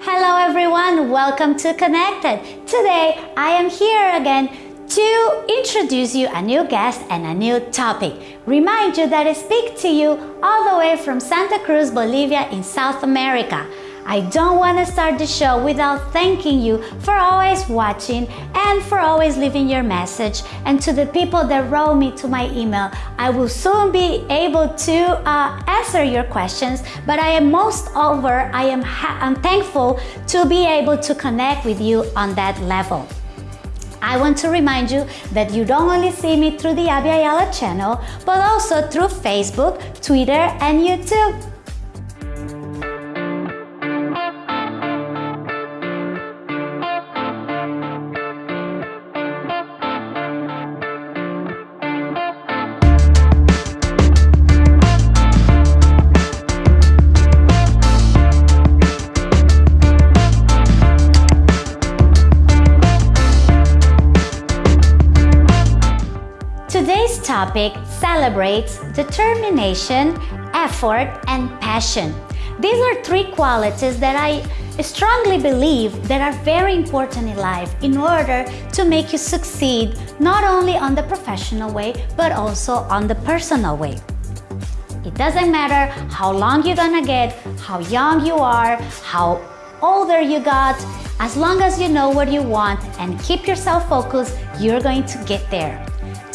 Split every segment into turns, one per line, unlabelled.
Hello everyone, welcome to Connected. Today I am here again to introduce you a new guest and a new topic. Remind you that I speak to you all the way from Santa Cruz, Bolivia in South America. I don't want to start the show without thanking you for always watching and for always leaving your message. And to the people that wrote me to my email, I will soon be able to uh, answer your questions, but I am most over, I am I'm thankful to be able to connect with you on that level. I want to remind you that you don't only see me through the Abby Ayala channel, but also through Facebook, Twitter, and YouTube. Topic celebrates determination, effort, and passion. These are three qualities that I strongly believe that are very important in life in order to make you succeed not only on the professional way but also on the personal way. It doesn't matter how long you're gonna get, how young you are, how older you got, as long as you know what you want and keep yourself focused, you're going to get there.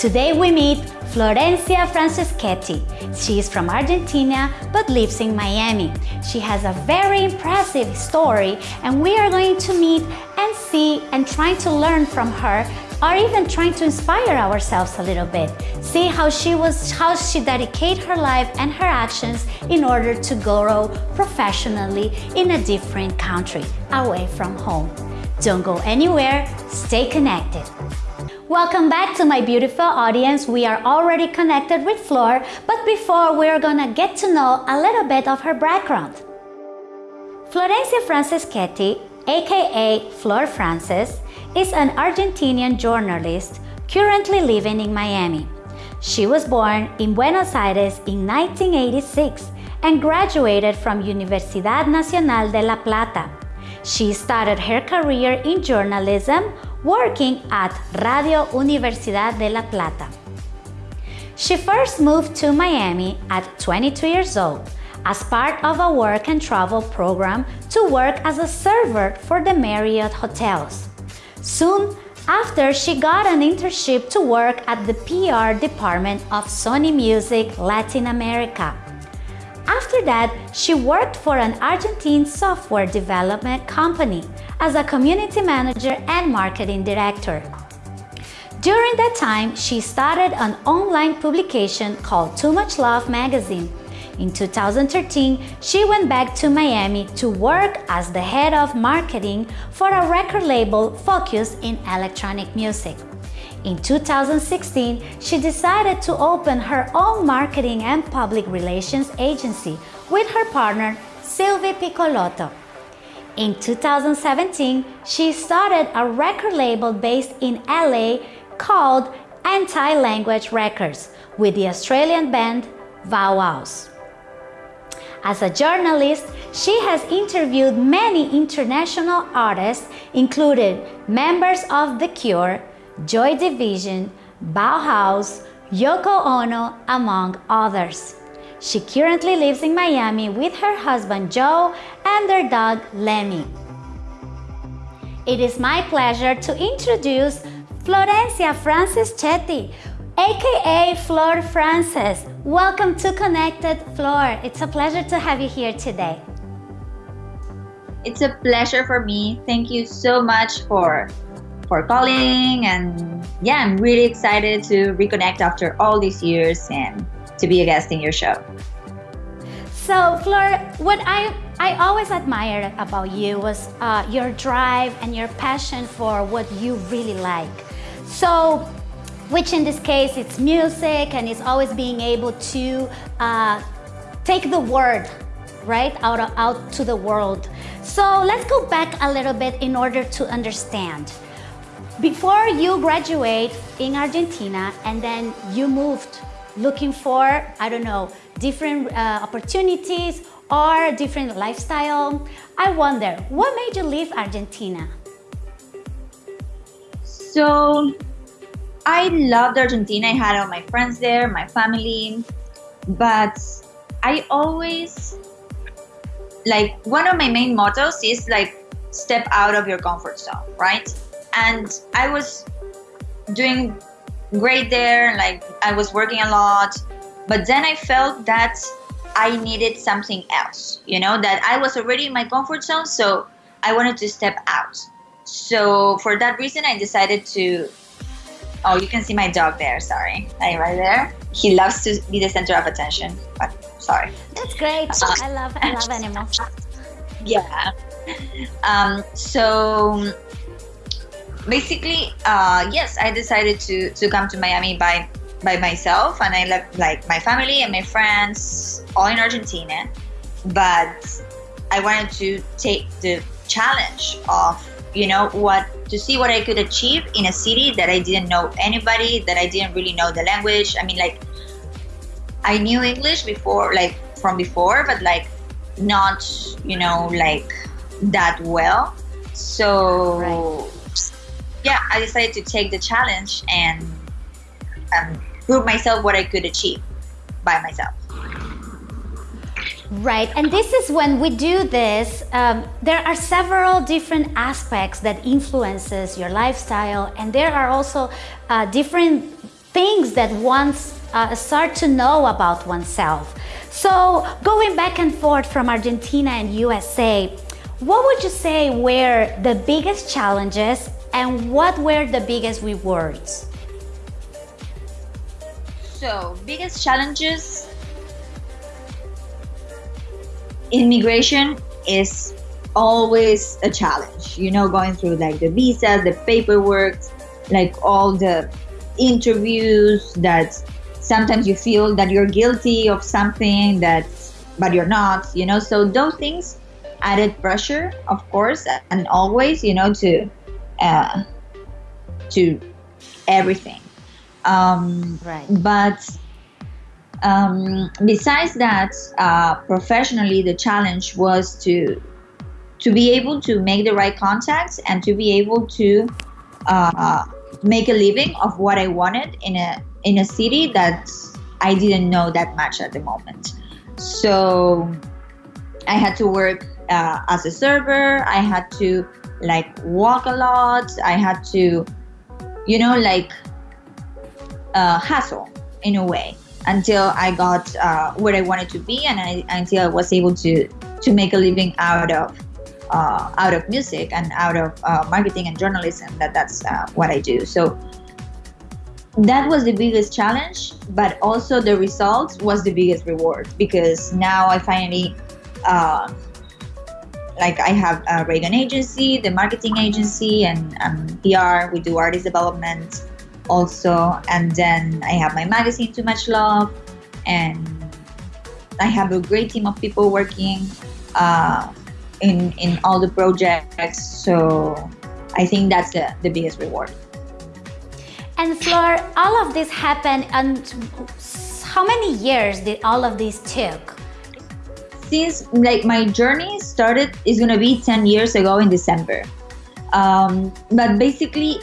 Today we meet Florencia Franceschetti. She is from Argentina but lives in Miami. She has a very impressive story and we are going to meet and see and try to learn from her or even trying to inspire ourselves a little bit. See how she was how she dedicated her life and her actions in order to grow professionally in a different country away from home. Don't go anywhere, stay connected. Welcome back to my beautiful audience. We are already connected with Flor, but before we're gonna get to know a little bit of her background. Florencia Franceschetti, aka Flor Frances, is an Argentinian journalist currently living in Miami. She was born in Buenos Aires in 1986 and graduated from Universidad Nacional de La Plata. She started her career in journalism working at Radio Universidad de La Plata. She first moved to Miami at 22 years old as part of a work and travel program to work as a server for the Marriott hotels. Soon after, she got an internship to work at the PR department of Sony Music Latin America. After that, she worked for an Argentine software development company as a community manager and marketing director. During that time, she started an online publication called Too Much Love magazine. In 2013, she went back to Miami to work as the head of marketing for a record label focused in electronic music. In 2016, she decided to open her own marketing and public relations agency with her partner, Sylvie Piccolotto. In 2017, she started a record label based in LA called Anti-Language Records with the Australian band Bow Wows. As a journalist, she has interviewed many international artists, including members of The Cure, Joy Division, Bauhaus, Yoko Ono, among others. She currently lives in Miami with her husband Joe and their dog Lemmy. It is my pleasure to introduce Florencia Franceschetti, aka Flor Frances. Welcome to Connected Flor. It's a pleasure to have you here today.
It's a pleasure for me. Thank you so much for for calling and yeah, I'm really excited to reconnect after all these years and to be a guest in your show.
So, Flor, what I I always admired about you was uh, your drive and your passion for what you really like. So, which in this case it's music and it's always being able to uh, take the word right out out to the world. So let's go back a little bit in order to understand. Before you graduate in Argentina and then you moved looking for, I don't know, different uh, opportunities or different lifestyle. I wonder, what made you leave Argentina?
So, I loved Argentina. I had all my friends there, my family, but I always like one of my main mottos is like step out of your comfort zone, right? And I was doing great there, like I was working a lot, but then I felt that I needed something else, you know, that I was already in my comfort zone, so I wanted to step out. So for that reason, I decided to. Oh, you can see my dog there. Sorry, right there. He loves to be the center of attention, but sorry.
That's great. Uh, I love I love animals.
Yeah. Um, so basically, uh, yes, I decided to to come to Miami by by myself, and I left like my family and my friends all in Argentina. But I wanted to take the challenge of you know what to see what I could achieve in a city that I didn't know anybody, that I didn't really know the language. I mean, like I knew English before, like from before, but like not you know like that well. So. Right yeah, I decided to take the challenge and um, prove myself what I could achieve by myself.
Right, and this is when we do this. Um, there are several different aspects that influences your lifestyle, and there are also uh, different things that once uh, start to know about oneself. So, going back and forth from Argentina and USA, what would you say were the biggest challenges and what were the biggest rewards?
So, biggest challenges immigration is always a challenge. You know, going through like the visas, the paperwork, like all the interviews that sometimes you feel that you're guilty of something that but you're not, you know. So those things added pressure, of course, and always, you know, to uh, to everything. Um,
right.
But um, besides that, uh, professionally, the challenge was to to be able to make the right contacts and to be able to uh, make a living of what I wanted in a in a city that I didn't know that much at the moment. So I had to work uh, as a server. I had to like walk a lot. I had to, you know, like uh, hustle in a way until I got uh, where I wanted to be, and I, until I was able to to make a living out of uh, out of music and out of uh, marketing and journalism. That that's uh, what I do. So that was the biggest challenge, but also the result was the biggest reward because now I finally uh, like I have a Reagan agency, the marketing agency, and um, PR. We do artist development also, and then I have my magazine, Too Much Love, and I have a great team of people working uh, in in all the projects. So I think that's the, the biggest reward.
And Flor, all of this happened, and how many years did all of this took?
Since like my journey started is gonna be 10 years ago in December. Um, but basically,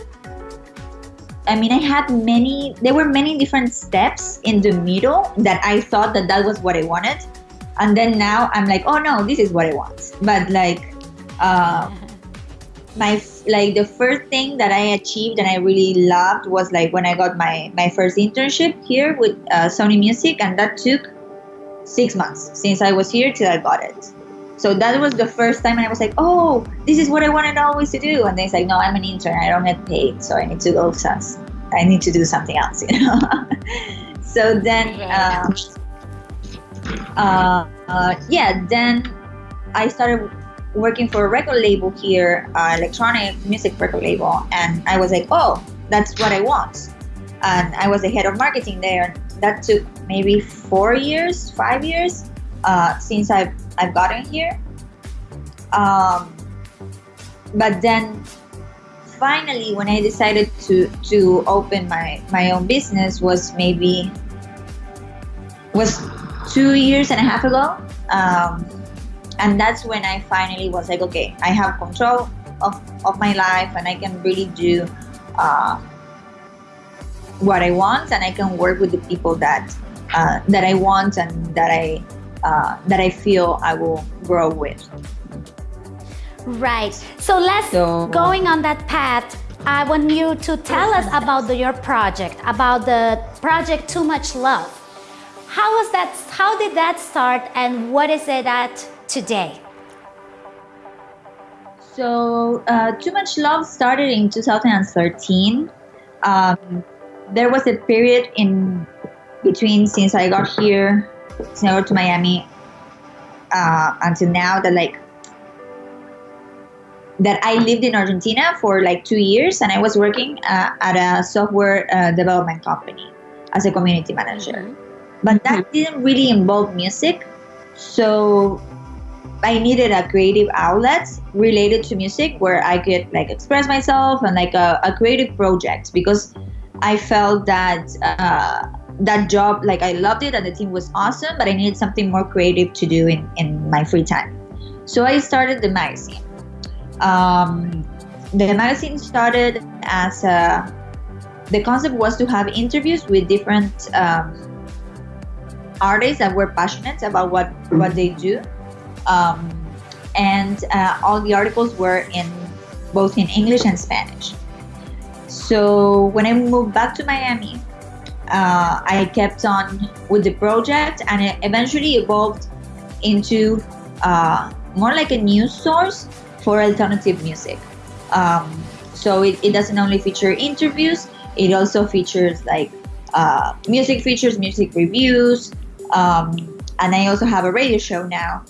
I mean, I had many, there were many different steps in the middle that I thought that that was what I wanted. And then now I'm like, oh no, this is what I want. But like, uh, my like the first thing that I achieved and I really loved was like when I got my my first internship here with uh, Sony Music, and that took six months since I was here till I got it. So that was the first time, and I was like, "Oh, this is what I wanted always to do." And then it's like, "No, I'm an intern. I don't get paid, so I need to go. I need to do something else." You know. so then, uh, uh, uh, yeah, then I started working for a record label here, uh, electronic music record label, and I was like, "Oh, that's what I want." And I was the head of marketing there that took maybe four years, five years uh, since I've I've gotten here. Um, but then finally, when I decided to to open my my own business, was maybe was two years and a half ago. Um, and that's when I finally was like, okay, I have control of, of my life and I can really do uh, what I want and I can work with the people that uh, that I want and that I uh, that I feel I will grow with.
Right. So let's so, going on that path. I want you to tell us about the, your project, about the project Too Much Love. How was that? How did that start, and what is it at today?
So, uh, Too Much Love started in 2013. Um, there was a period in between since I got here, since I got to Miami, uh, until now that like that I lived in Argentina for like two years and I was working uh, at a software uh, development company as a community manager. But that didn't really involve music. So I needed a creative outlet related to music where I could like express myself and like a, a creative project because I felt that uh, that job like I loved it and the team was awesome, but I needed something more creative to do in, in my free time. So I started the magazine. Um, the magazine started as a, the concept was to have interviews with different um, artists that were passionate about what what they do, um, and uh, all the articles were in both in English and Spanish. So when I moved back to Miami, uh, I kept on with the project, and it eventually evolved into uh, more like a news source for alternative music. Um, so it, it doesn't only feature interviews, it also features like uh, music features, music reviews, um, and I also have a radio show now,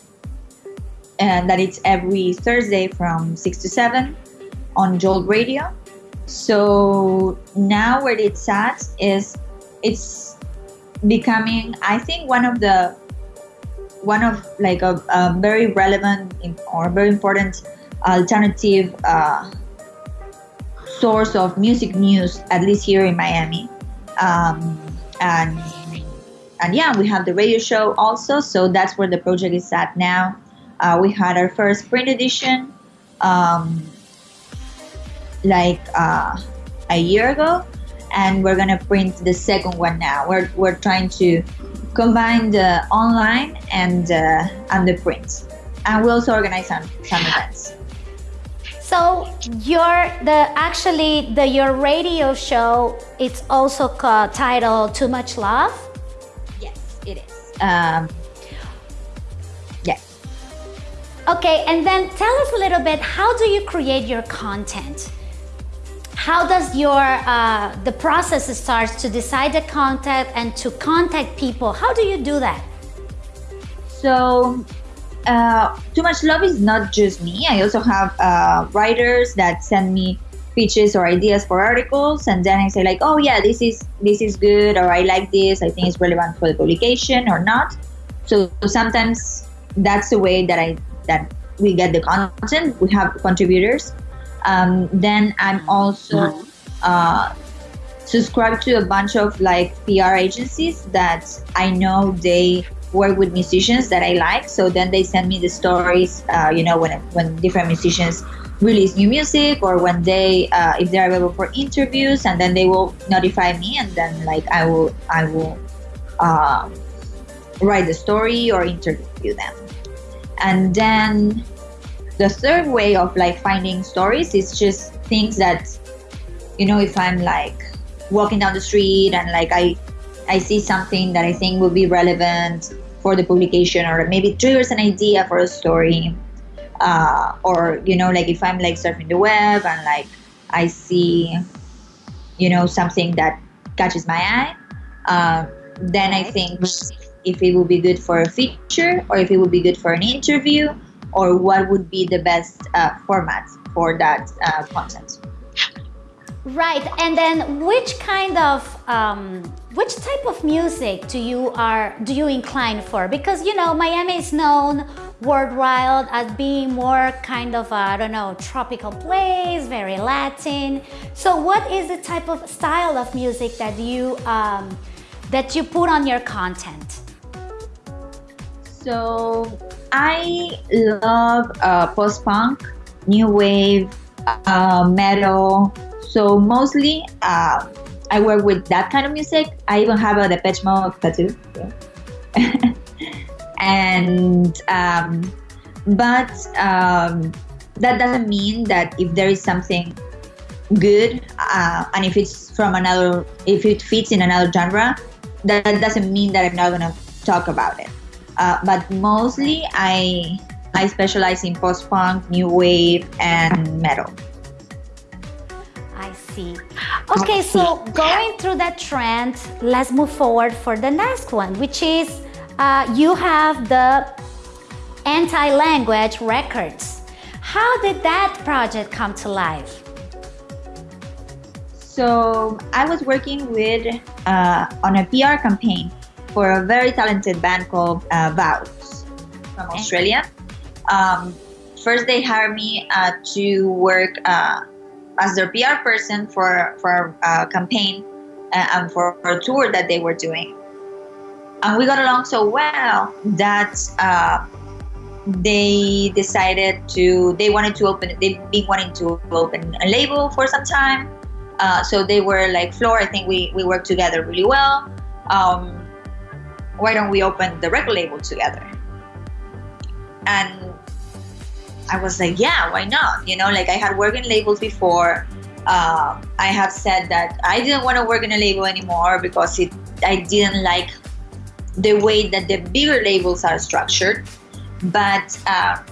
and that it's every Thursday from six to seven on Jolt Radio. So now where it's at is it's becoming, I think, one of the one of like a, a very relevant or very important alternative uh, source of music news, at least here in Miami. Um, and and yeah, we have the radio show also, so that's where the project is at now. Uh, we had our first print edition um, like uh, a year ago, and we're gonna print the second one now. We're we're trying to combine the online and uh, and the print, and we also organize some some events.
So your the actually the your radio show it's also called, titled Too Much Love.
Yes, it is. Um, yes.
Okay, and then tell us a little bit. How do you create your content? How does your uh, the process starts to decide the content and to contact people? How do you do that?
So uh, too much love is not just me. I also have uh, writers that send me pitches or ideas for articles, and then I say like, oh yeah, this is this is good, or I like this. I think it's relevant for the publication or not. So sometimes that's the way that I that we get the content. We have contributors. Um, then I'm also uh, subscribed to a bunch of like PR agencies that I know they work with musicians that I like. So then they send me the stories, uh, you know, when when different musicians release new music or when they uh, if they're available for interviews, and then they will notify me, and then like I will I will uh, write the story or interview them, and then the third way of like finding stories is just things that you know if I'm like walking down the street and like I I see something that I think will be relevant for the publication or maybe triggers an idea for a story uh, or you know like if i'm like surfing the web and like i see you know something that catches my eye uh, then i think if it would be good for a feature or if it would be good for an interview or what would be the best uh, format for that uh, content
Right, and then which kind of um, which type of music do you are do you incline for? Because you know Miami is known worldwide as being more kind of I don't know tropical place, very Latin. So what is the type of style of music that you um, that you put on your content?
So I love uh, post punk, new wave, uh, metal. So mostly, uh, I work with that kind of music. I even have a Depeche Mode tattoo. And um, but um, that doesn't mean that if there is something good uh, and if it's from another if it fits in another genre that doesn't mean that i'm not going to talk about it uh, but mostly i i specialize in post-punk new wave and metal.
I see. Okay so going through that trend let's move forward for the next one which is uh, you have the anti-language records. How did that project come to life?
So I was working with uh, on a PR campaign for a very talented band called uh, Vows from Australia. Um, first, they hired me uh, to work uh, as their PR person for for a campaign uh, and for, for, a tour that they were doing, and we got along so well that uh, they decided to they wanted to open they've been wanting to open a label for some time uh, so they were like, Flor, I think we, we work together really well. Um, why don't we open the record label together? And I was like, yeah, why not? You know, like I had worked in labels before. Uh, I have said that I didn't want to work in a label anymore because it I didn't like the way that the bigger labels are structured. But uh,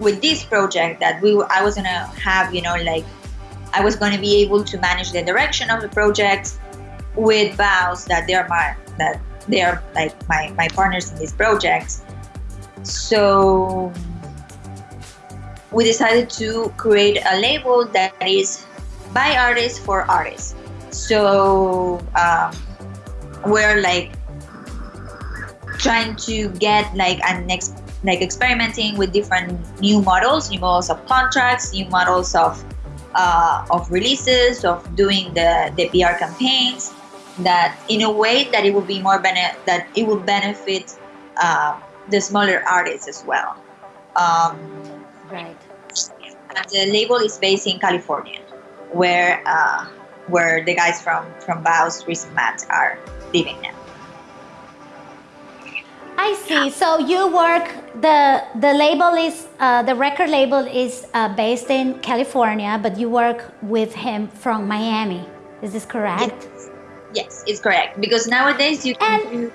with this project, that we I was gonna have, you know, like I was going to be able to manage the direction of the project with vows that they're my that they are like my, my partners in this project. So we decided to create a label that is by artists for artists. So um, we're like trying to get like an next like experimenting with different new models, new models of contracts, new models of uh, of releases, of doing the, the PR campaigns, that in a way that it will be more bene- that it will benefit uh, the smaller artists as well. Um,
right.
And the label is based in California, where uh, where the guys from from Vows Recent Mat are living now.
I see. So you work the the label is uh, the record label is uh, based in California, but you work with him from Miami. Is this correct?
Yes, yes it's correct. Because nowadays you can and, do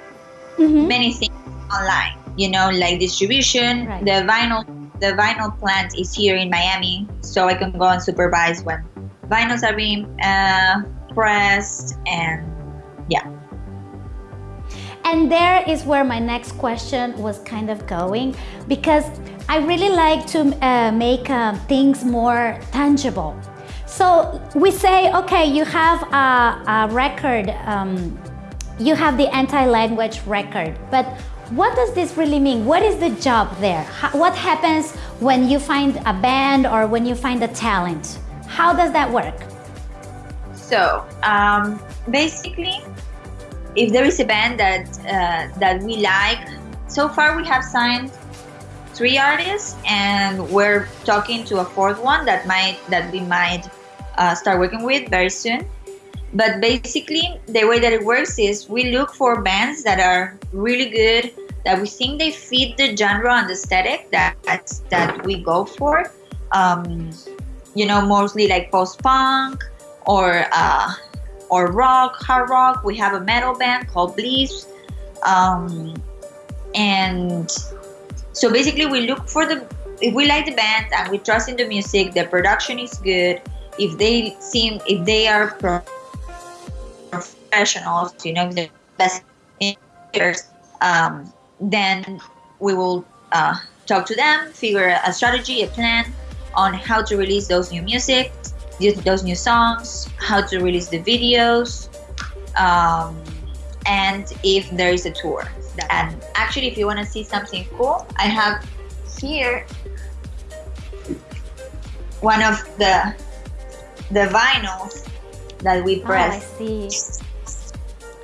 mm-hmm. many things online. You know, like distribution. Right. The vinyl the vinyl plant is here in Miami, so I can go and supervise when vinyls are being uh, pressed and yeah
and there is where my next question was kind of going because I really like to uh, make uh, things more tangible. So we say, okay, you have a, a record, um, you have the anti-language record, but what does this really mean? What is the job there? How, what happens when you find a band or when you find a talent? How does that work?
So um, basically, if there is a band that uh, that we like, so far we have signed three artists, and we're talking to a fourth one that might that we might uh, start working with very soon. But basically, the way that it works is we look for bands that are really good, that we think they fit the genre and the aesthetic that that we go for. Um, you know, mostly like post punk or uh, or rock, hard rock. We have a metal band called Bleeth. Um, and so basically, we look for the if we like the band and we trust in the music, the production is good. If they seem, if they are professionals, you know, the best engineers, um, then we will uh, talk to them, figure a strategy, a plan on how to release those new music those new songs, how to release the videos, um, and if there is a tour. And actually, if you want to see something cool, I have here one of the the vinyls that we press.
Oh, I see.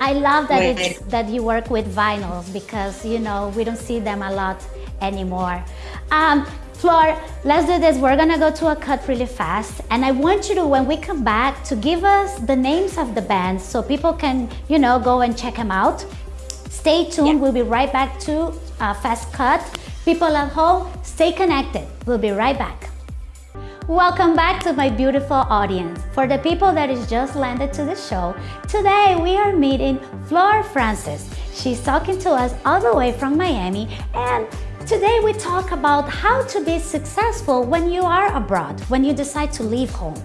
I love that it's, that you work with vinyls because you know we don't see them a lot anymore. Um, Flor, let's do this. We're gonna go to a cut really fast. And I want you to, when we come back, to give us the names of the bands so people can, you know, go and check them out. Stay tuned. Yeah. We'll be right back to uh, Fast Cut. People at home, stay connected. We'll be right back. Welcome back to my beautiful audience. For the people that is just landed to the show, today we are meeting Flor Frances. She's talking to us all the way from Miami and Today we talk about how to be successful when you are abroad, when you decide to leave home.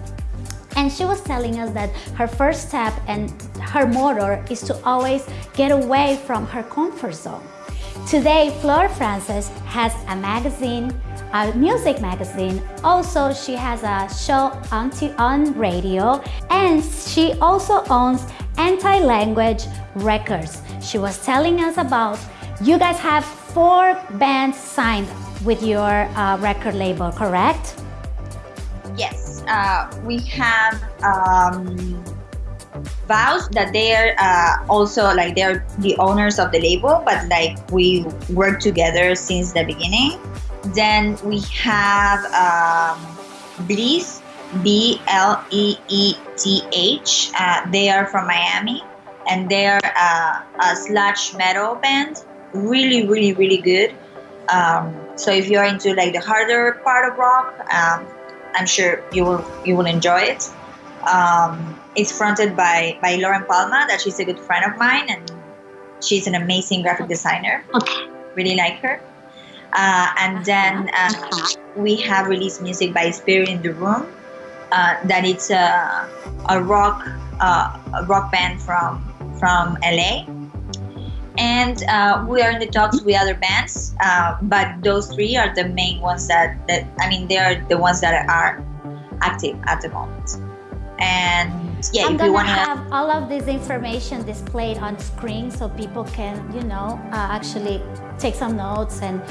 And she was telling us that her first step and her motto is to always get away from her comfort zone. Today, Flor Frances has a magazine, a music magazine. Also, she has a show on, on radio and she also owns Anti-Language Records. She was telling us about you guys have four bands signed with your uh, record label, correct?
Yes, uh, we have um, Vows that they're uh, also like they're the owners of the label, but like we work together since the beginning. Then we have um, Bleeth, B L E E T H. Uh, they are from Miami, and they are uh, a sludge metal band really, really, really good. Um, so if you're into like the harder part of rock, um, I'm sure you will you will enjoy it. Um, it's fronted by by Lauren Palma, that she's a good friend of mine, and she's an amazing graphic designer. Okay. Really like her. Uh, and then uh, we have released music by Spirit in the Room. Uh, that it's a, a rock uh, a rock band from from LA and uh, we are in the talks with other bands uh, but those three are the main ones that, that i mean they are the ones that are active at the moment and yeah
i'm gonna have all of this information displayed on screen so people can you know uh, actually take some notes and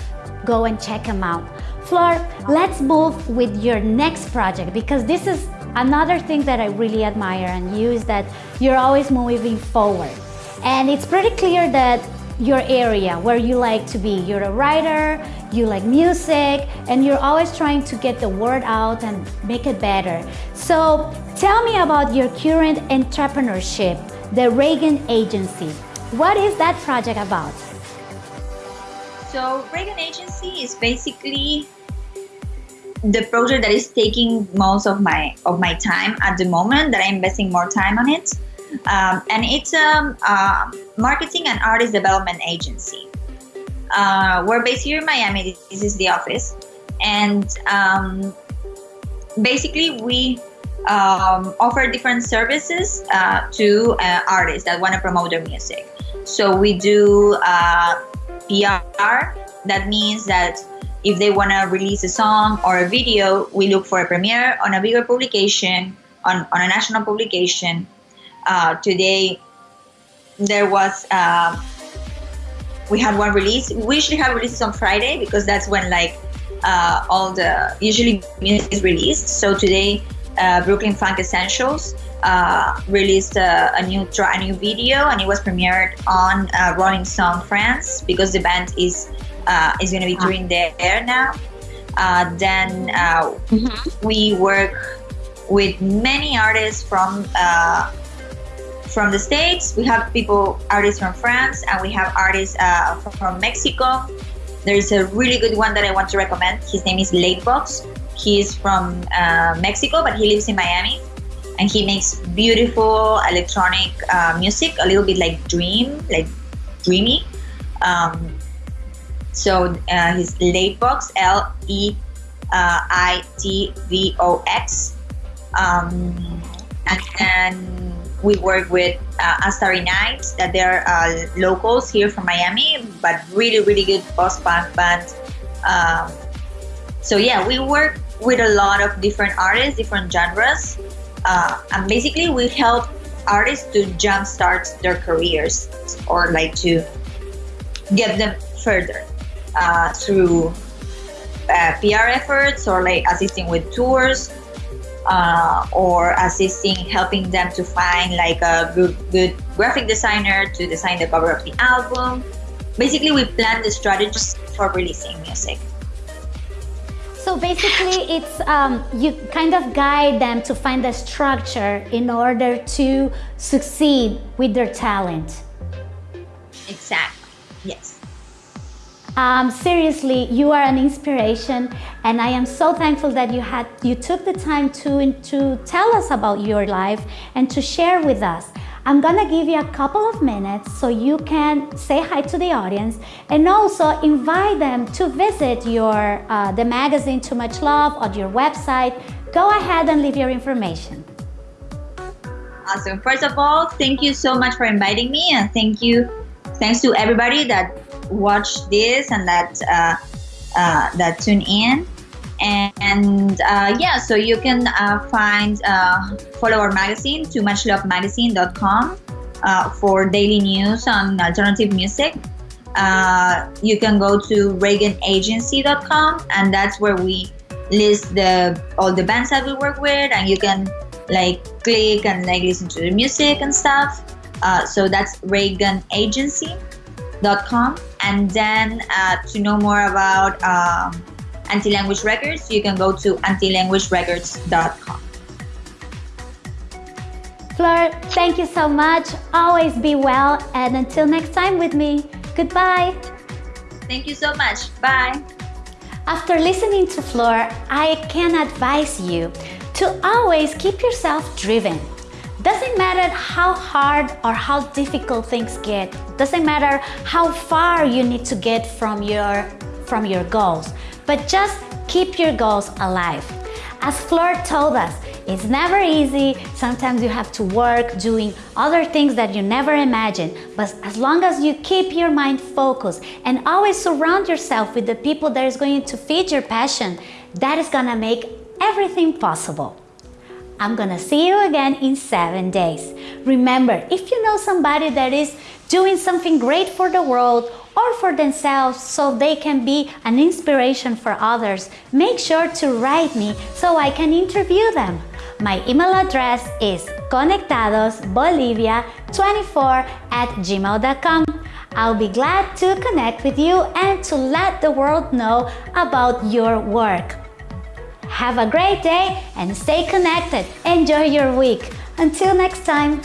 go and check them out flor let's move with your next project because this is another thing that i really admire in you is that you're always moving forward and it's pretty clear that your area where you like to be. You're a writer, you like music, and you're always trying to get the word out and make it better. So tell me about your current entrepreneurship, the Reagan Agency. What is that project about?
So Reagan Agency is basically the project that is taking most of my of my time at the moment that I'm investing more time on it. Um, and it's a uh, marketing and artist development agency. Uh, we're based here in Miami. This is the office, and um, basically we um, offer different services uh, to uh, artists that want to promote their music. So we do uh, PR. That means that if they want to release a song or a video, we look for a premiere on a bigger publication, on, on a national publication, uh, today there was uh, we had one release. We usually have releases on Friday because that's when like uh, all the usually music is released. So today, uh, Brooklyn Funk Essentials uh, released a, a, new tra- a new video, and it was premiered on uh, Rolling Stone France because the band is uh, is going to be ah. touring there now. Uh, then mm-hmm. we work with many artists from from the States. We have people, artists from France, and we have artists uh, from Mexico. There's a really good one that I want to recommend. His name is Leitvox. He is from uh, Mexico, but he lives in Miami. And he makes beautiful electronic uh, music, a little bit like dream, like dreamy. Um, so uh, his Leitvox, L E uh, I T V O X. Um, and then we work with uh, Nights, that they're uh, locals here from Miami, but really, really good post punk band. Um, so yeah, we work with a lot of different artists, different genres, uh, and basically we help artists to jumpstart their careers or like to get them further uh, through uh, PR efforts or like assisting with tours uh, or assisting, helping them to find like a good, good graphic designer to design the cover of the album. Basically, we plan the strategies for releasing music.
So basically, it's um, you kind of guide them to find the structure in order to succeed with their talent.
Exactly. Yes.
Um, seriously, you are an inspiration, and I am so thankful that you had you took the time to to tell us about your life and to share with us. I'm gonna give you a couple of minutes so you can say hi to the audience and also invite them to visit your uh, the magazine Too Much Love or your website. Go ahead and leave your information.
Awesome. First of all, thank you so much for inviting me, and thank you, thanks to everybody that watched this and that uh, uh, that tune in. And uh, yeah, so you can uh, find uh, follow our magazine, too much love magazine.com uh, for daily news on alternative music. Uh, you can go to reaganagency.com and that's where we list the all the bands that we work with and you can like click and like listen to the music and stuff. Uh, so that's reaganagency.com and then to know more about um, anti-language records, you can go to antilanguagerecords.com.
Flor, thank you so much. Always be well and until next time with me, goodbye.
Thank you so much. Bye.
After listening to Flor, I can advise you to always keep yourself driven. Doesn't matter how hard or how difficult things get. Doesn't matter how far you need to get from your from your goals but just keep your goals alive. As Flor told us, it's never easy. Sometimes you have to work doing other things that you never imagined. But as long as you keep your mind focused and always surround yourself with the people that is going to feed your passion, that is gonna make everything possible. I'm gonna see you again in seven days. Remember, if you know somebody that is doing something great for the world or for themselves so they can be an inspiration for others, make sure to write me so I can interview them. My email address is conectadosbolivia24 at gmail.com. I'll be glad to connect with you and to let the world know about your work. Have a great day and stay connected. Enjoy your week. Until next time.